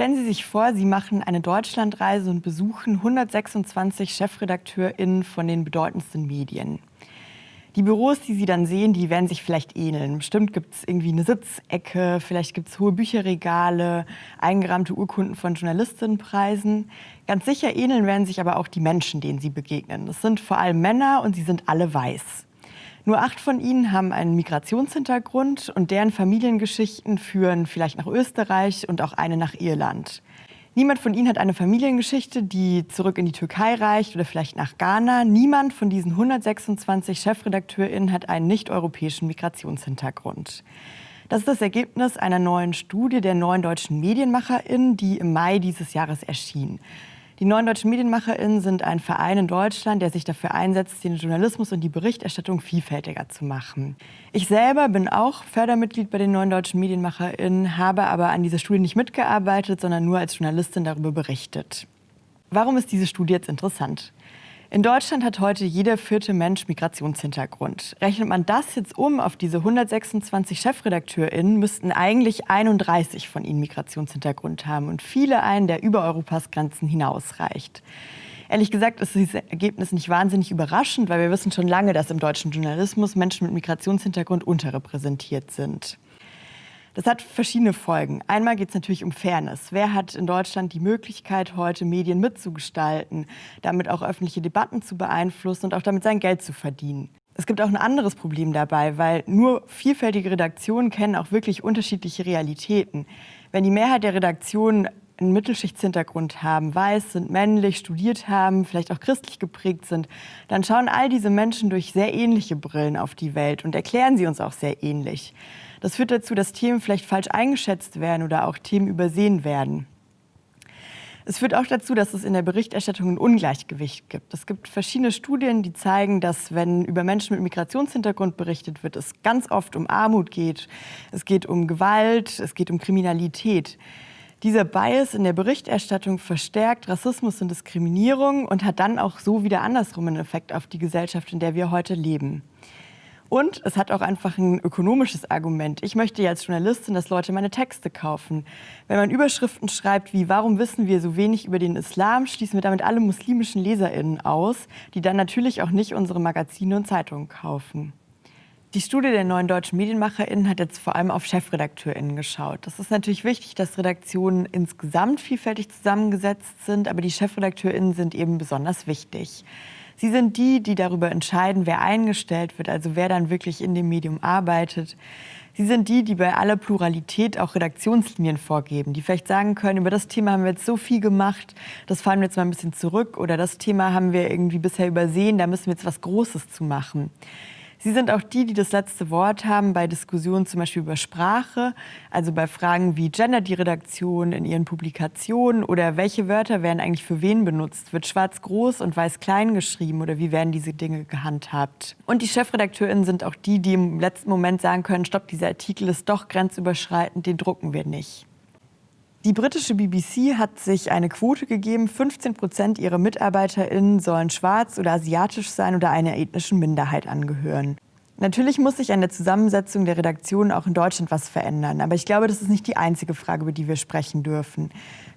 Stellen Sie sich vor, Sie machen eine Deutschlandreise und besuchen 126 ChefredakteurInnen von den bedeutendsten Medien. Die Büros, die Sie dann sehen, die werden sich vielleicht ähneln. Bestimmt gibt es irgendwie eine Sitzecke, vielleicht gibt es hohe Bücherregale, eingerahmte Urkunden von Journalistinnenpreisen. Ganz sicher ähneln werden sich aber auch die Menschen, denen Sie begegnen. Das sind vor allem Männer und sie sind alle weiß. Nur acht von ihnen haben einen Migrationshintergrund und deren Familiengeschichten führen vielleicht nach Österreich und auch eine nach Irland. Niemand von ihnen hat eine Familiengeschichte, die zurück in die Türkei reicht oder vielleicht nach Ghana. Niemand von diesen 126 ChefredakteurInnen hat einen nicht-europäischen Migrationshintergrund. Das ist das Ergebnis einer neuen Studie der neuen deutschen MedienmacherInnen, die im Mai dieses Jahres erschien. Die Neuen Deutschen MedienmacherInnen sind ein Verein in Deutschland, der sich dafür einsetzt, den Journalismus und die Berichterstattung vielfältiger zu machen. Ich selber bin auch Fördermitglied bei den Neuen Deutschen MedienmacherInnen, habe aber an dieser Studie nicht mitgearbeitet, sondern nur als Journalistin darüber berichtet. Warum ist diese Studie jetzt interessant? In Deutschland hat heute jeder vierte Mensch Migrationshintergrund. Rechnet man das jetzt um auf diese 126 ChefredakteurInnen, müssten eigentlich 31 von ihnen Migrationshintergrund haben und viele einen, der über Europas Grenzen hinausreicht. Ehrlich gesagt ist dieses Ergebnis nicht wahnsinnig überraschend, weil wir wissen schon lange, dass im deutschen Journalismus Menschen mit Migrationshintergrund unterrepräsentiert sind. Das hat verschiedene Folgen. Einmal geht es natürlich um Fairness. Wer hat in Deutschland die Möglichkeit, heute Medien mitzugestalten, damit auch öffentliche Debatten zu beeinflussen und auch damit sein Geld zu verdienen? Es gibt auch ein anderes Problem dabei, weil nur vielfältige Redaktionen kennen auch wirklich unterschiedliche Realitäten. Wenn die Mehrheit der Redaktionen einen Mittelschichtshintergrund haben, weiß sind, männlich, studiert haben, vielleicht auch christlich geprägt sind, dann schauen all diese Menschen durch sehr ähnliche Brillen auf die Welt und erklären sie uns auch sehr ähnlich. Das führt dazu, dass Themen vielleicht falsch eingeschätzt werden oder auch Themen übersehen werden. Es führt auch dazu, dass es in der Berichterstattung ein Ungleichgewicht gibt. Es gibt verschiedene Studien, die zeigen, dass wenn über Menschen mit Migrationshintergrund berichtet wird, es ganz oft um Armut geht, es geht um Gewalt, es geht um Kriminalität. Dieser Bias in der Berichterstattung verstärkt Rassismus und Diskriminierung und hat dann auch so wieder andersrum einen Effekt auf die Gesellschaft, in der wir heute leben. Und es hat auch einfach ein ökonomisches Argument. Ich möchte ja als Journalistin, dass Leute meine Texte kaufen. Wenn man Überschriften schreibt wie Warum wissen wir so wenig über den Islam, schließen wir damit alle muslimischen LeserInnen aus, die dann natürlich auch nicht unsere Magazine und Zeitungen kaufen. Die Studie der neuen deutschen MedienmacherInnen hat jetzt vor allem auf ChefredakteurInnen geschaut. Das ist natürlich wichtig, dass Redaktionen insgesamt vielfältig zusammengesetzt sind, aber die ChefredakteurInnen sind eben besonders wichtig. Sie sind die, die darüber entscheiden, wer eingestellt wird, also wer dann wirklich in dem Medium arbeitet. Sie sind die, die bei aller Pluralität auch Redaktionslinien vorgeben, die vielleicht sagen können, über das Thema haben wir jetzt so viel gemacht, das fahren wir jetzt mal ein bisschen zurück oder das Thema haben wir irgendwie bisher übersehen, da müssen wir jetzt was Großes zu machen. Sie sind auch die, die das letzte Wort haben bei Diskussionen zum Beispiel über Sprache, also bei Fragen wie gendert die Redaktion in ihren Publikationen oder welche Wörter werden eigentlich für wen benutzt? Wird schwarz groß und weiß klein geschrieben oder wie werden diese Dinge gehandhabt? Und die Chefredakteurinnen sind auch die, die im letzten Moment sagen können, stopp, dieser Artikel ist doch grenzüberschreitend, den drucken wir nicht. Die britische BBC hat sich eine Quote gegeben, 15 Prozent ihrer MitarbeiterInnen sollen schwarz oder asiatisch sein oder einer ethnischen Minderheit angehören. Natürlich muss sich an der Zusammensetzung der Redaktion auch in Deutschland was verändern. Aber ich glaube, das ist nicht die einzige Frage, über die wir sprechen dürfen.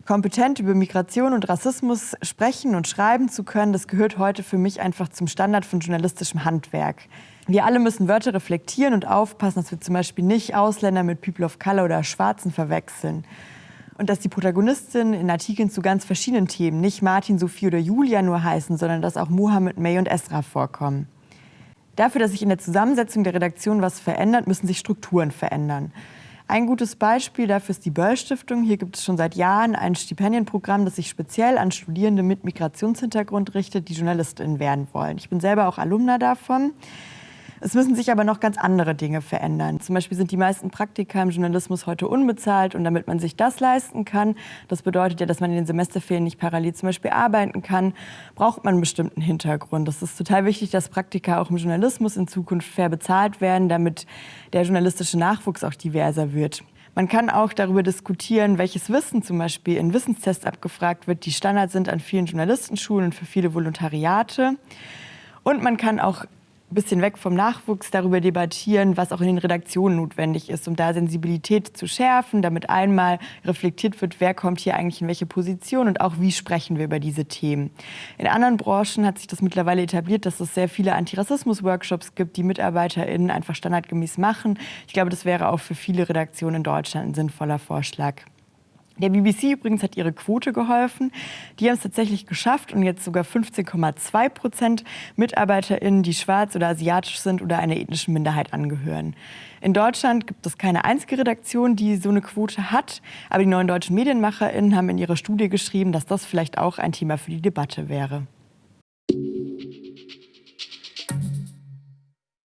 Kompetent über Migration und Rassismus sprechen und schreiben zu können, das gehört heute für mich einfach zum Standard von journalistischem Handwerk. Wir alle müssen Wörter reflektieren und aufpassen, dass wir zum Beispiel nicht Ausländer mit People of Color oder Schwarzen verwechseln und dass die Protagonistinnen in Artikeln zu ganz verschiedenen Themen nicht Martin, Sophie oder Julia nur heißen, sondern dass auch Mohammed, May und Esra vorkommen. Dafür, dass sich in der Zusammensetzung der Redaktion was verändert, müssen sich Strukturen verändern. Ein gutes Beispiel dafür ist die Böll-Stiftung. Hier gibt es schon seit Jahren ein Stipendienprogramm, das sich speziell an Studierende mit Migrationshintergrund richtet, die JournalistInnen werden wollen. Ich bin selber auch Alumna davon. Es müssen sich aber noch ganz andere Dinge verändern. Zum Beispiel sind die meisten Praktika im Journalismus heute unbezahlt und damit man sich das leisten kann, das bedeutet ja, dass man in den Semesterferien nicht parallel zum Beispiel arbeiten kann, braucht man einen bestimmten Hintergrund. Es ist total wichtig, dass Praktika auch im Journalismus in Zukunft fair bezahlt werden, damit der journalistische Nachwuchs auch diverser wird. Man kann auch darüber diskutieren, welches Wissen zum Beispiel in Wissenstests abgefragt wird, die Standard sind an vielen Journalistenschulen und für viele Volontariate. Und man kann auch ein bisschen weg vom Nachwuchs darüber debattieren, was auch in den Redaktionen notwendig ist, um da Sensibilität zu schärfen, damit einmal reflektiert wird, wer kommt hier eigentlich in welche Position und auch wie sprechen wir über diese Themen. In anderen Branchen hat sich das mittlerweile etabliert, dass es sehr viele Antirassismus-Workshops gibt, die MitarbeiterInnen einfach standardgemäß machen. Ich glaube, das wäre auch für viele Redaktionen in Deutschland ein sinnvoller Vorschlag. Der BBC übrigens hat ihre Quote geholfen. Die haben es tatsächlich geschafft und jetzt sogar 15,2 Prozent MitarbeiterInnen, die schwarz oder asiatisch sind oder einer ethnischen Minderheit angehören. In Deutschland gibt es keine einzige Redaktion, die so eine Quote hat. Aber die neuen deutschen MedienmacherInnen haben in ihrer Studie geschrieben, dass das vielleicht auch ein Thema für die Debatte wäre.